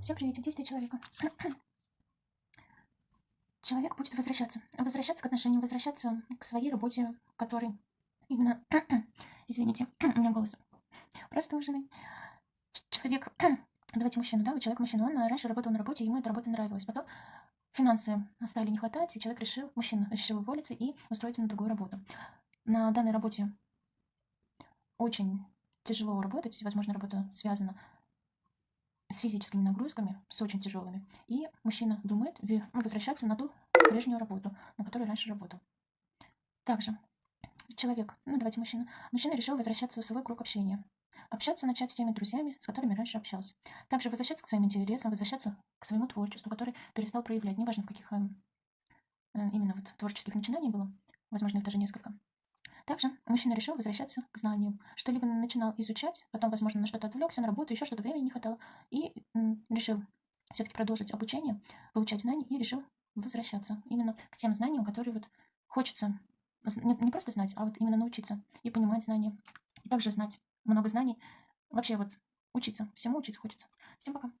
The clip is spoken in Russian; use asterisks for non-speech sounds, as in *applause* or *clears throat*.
Всем привет, действия человека. *clears throat* Человек будет возвращаться. Возвращаться к отношениям, возвращаться к своей работе, который именно... *clears throat* Извините, *clears throat* у меня голос простуженный. Человек... Давайте мужчину, да, вот человек мужчина, он раньше работал на работе, ему эта работа нравилась. Потом финансы стали не хватать, и человек решил, мужчина *laughs* решил уволиться и устроиться на другую работу. На данной работе очень тяжело работать, возможно, работа связана с физическими нагрузками, с очень тяжелыми. И мужчина думает ну, возвращаться на ту прежнюю работу, на которой раньше работал. Также человек, ну давайте мужчина, мужчина решил возвращаться в свой круг общения. Общаться начать с теми друзьями, с которыми раньше общался. Также возвращаться к своим интересам, возвращаться к своему творчеству, который перестал проявлять. Неважно, в каких эм, э, именно вот творческих начинаний было. Возможно, их даже несколько. Также мужчина решил возвращаться к знаниям. Что-либо начинал изучать, потом, возможно, на что-то отвлекся, на работу, еще что-то времени не хватало. И решил все-таки продолжить обучение, получать знания и решил возвращаться именно к тем знаниям, которые вот хочется не, не просто знать, а вот именно научиться и понимать знания. И также знать много знаний. Вообще вот учиться, всему учиться хочется. Всем пока.